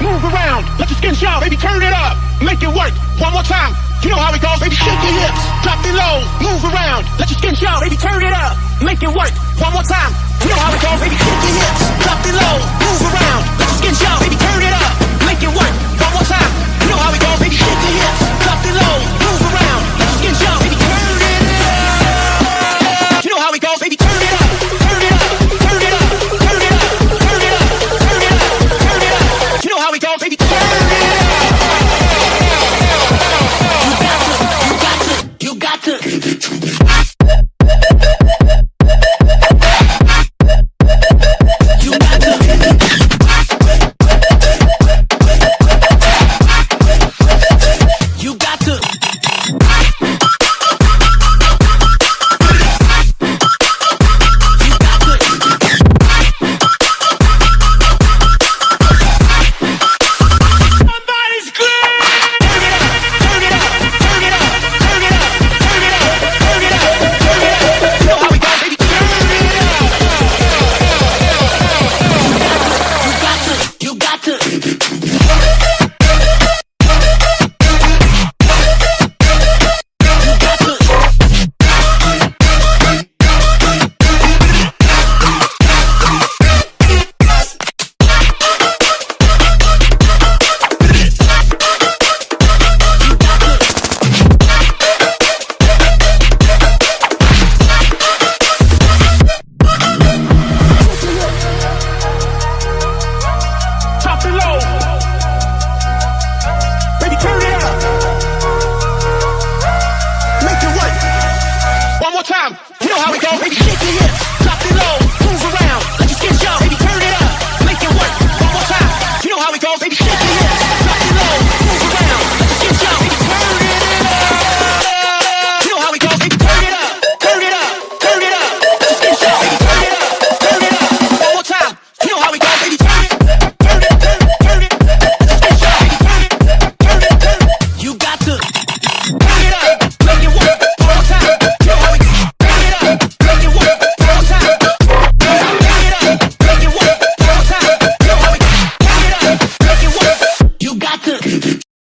move around, let your skin show, baby, turn it up, make it work, one more time, you know how it goes, baby, shake your hips, drop it low, move around, let your skin show, baby, turn it up, make it work, one more time, you know how it goes, baby, shake your hips. took